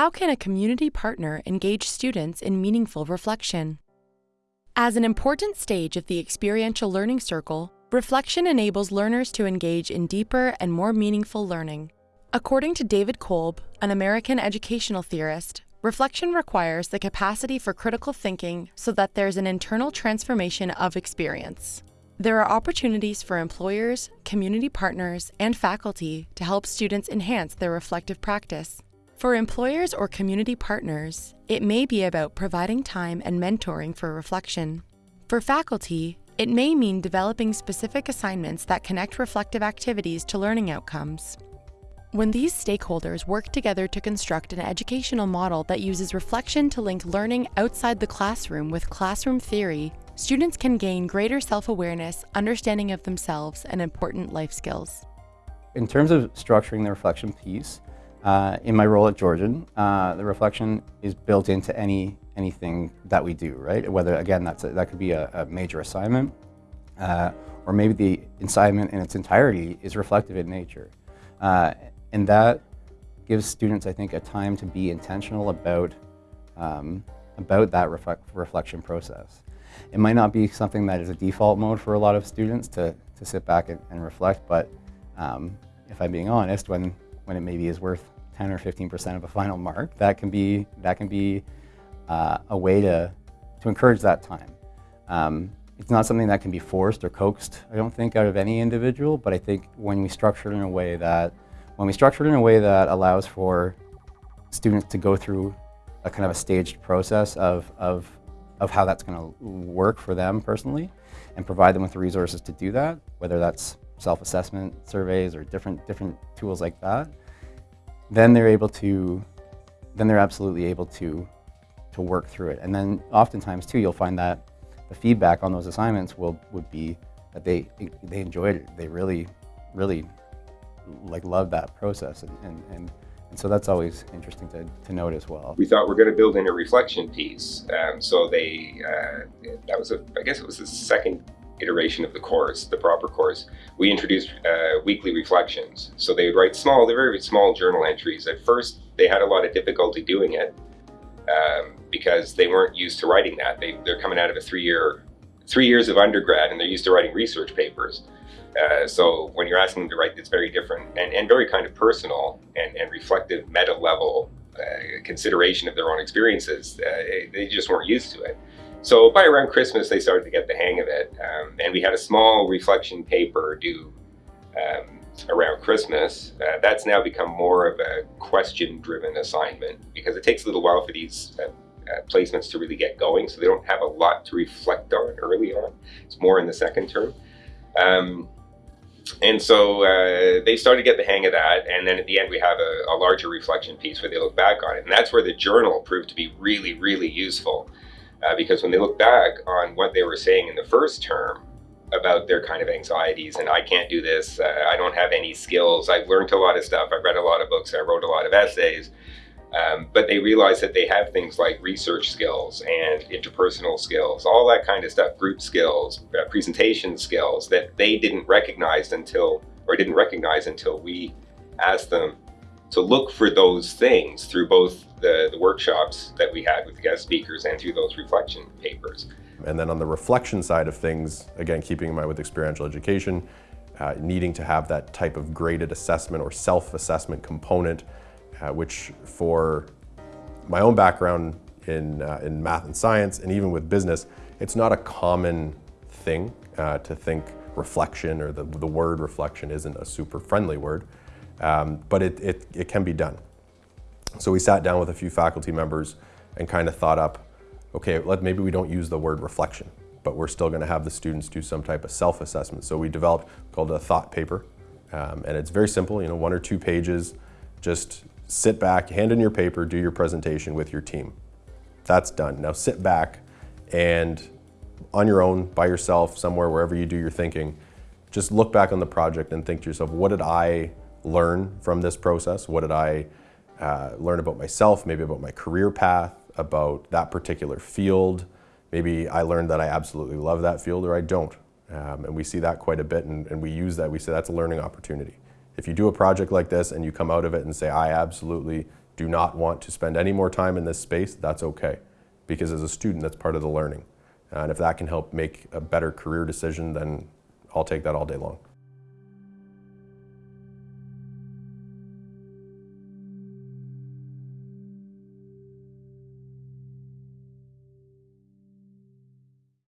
How can a community partner engage students in meaningful reflection? As an important stage of the experiential learning circle, reflection enables learners to engage in deeper and more meaningful learning. According to David Kolb, an American educational theorist, reflection requires the capacity for critical thinking so that there's an internal transformation of experience. There are opportunities for employers, community partners, and faculty to help students enhance their reflective practice. For employers or community partners, it may be about providing time and mentoring for reflection. For faculty, it may mean developing specific assignments that connect reflective activities to learning outcomes. When these stakeholders work together to construct an educational model that uses reflection to link learning outside the classroom with classroom theory, students can gain greater self-awareness, understanding of themselves, and important life skills. In terms of structuring the reflection piece, uh, in my role at Georgian, uh, the reflection is built into any anything that we do, right? Whether, again, that's a, that could be a, a major assignment, uh, or maybe the assignment in its entirety is reflective in nature. Uh, and that gives students, I think, a time to be intentional about, um, about that reflect, reflection process. It might not be something that is a default mode for a lot of students to, to sit back and, and reflect, but um, if I'm being honest, when, when it maybe is worth 10 or 15% of a final mark, that can be, that can be uh, a way to, to encourage that time. Um, it's not something that can be forced or coaxed, I don't think, out of any individual, but I think when we structure it in a way that when we structure it in a way that allows for students to go through a kind of a staged process of, of, of how that's going to work for them personally and provide them with the resources to do that, whether that's self-assessment surveys or different, different tools like that, then they're able to, then they're absolutely able to, to work through it. And then oftentimes too, you'll find that the feedback on those assignments will, would be that they, they enjoyed it. They really, really like love that process and, and, and, and so that's always interesting to, to note as well. We thought we are going to build in a reflection piece. Um, so they, uh, that was, a, I guess it was the second iteration of the course, the proper course. We introduced uh, weekly reflections. So they would write small, they're very small journal entries. At first, they had a lot of difficulty doing it um, because they weren't used to writing that. They, they're coming out of a three-year, three years of undergrad and they're used to writing research papers. Uh, so when you're asking them to write, it's very different and, and very kind of personal and, and reflective meta level uh, consideration of their own experiences. Uh, they just weren't used to it. So by around Christmas, they started to get the hang of it. Um, and we had a small reflection paper due um, around Christmas. Uh, that's now become more of a question-driven assignment because it takes a little while for these uh, uh, placements to really get going. So they don't have a lot to reflect on early on. It's more in the second term. Um, and so uh, they started to get the hang of that. And then at the end, we have a, a, larger reflection piece where they look back on it. And that's where the journal proved to be really, really useful. Uh, because when they look back on what they were saying in the first term about their kind of anxieties and I can't do this, uh, I don't have any skills, I've learned a lot of stuff, I've read a lot of books, I wrote a lot of essays, um, but they realize that they have things like research skills and interpersonal skills, all that kind of stuff, group skills, uh, presentation skills that they didn't recognize until, or didn't recognize until we asked them to look for those things through both the, the workshops that we had with guest speakers and through those reflection papers. And then on the reflection side of things, again, keeping in mind with experiential education, uh, needing to have that type of graded assessment or self-assessment component uh, which for my own background in, uh, in math and science, and even with business, it's not a common thing uh, to think reflection or the, the word reflection isn't a super friendly word, um, but it, it, it can be done. So we sat down with a few faculty members and kind of thought up, okay, let, maybe we don't use the word reflection, but we're still going to have the students do some type of self-assessment. So we developed called a thought paper, um, and it's very simple, you know, one or two pages, just sit back, hand in your paper, do your presentation with your team. That's done. Now sit back and on your own, by yourself, somewhere, wherever you do your thinking, just look back on the project and think to yourself, what did I learn from this process? What did I uh, learn about myself, maybe about my career path, about that particular field? Maybe I learned that I absolutely love that field or I don't. Um, and we see that quite a bit and, and we use that. We say that's a learning opportunity. If you do a project like this and you come out of it and say, I absolutely do not want to spend any more time in this space, that's okay. Because as a student, that's part of the learning. And if that can help make a better career decision, then I'll take that all day long.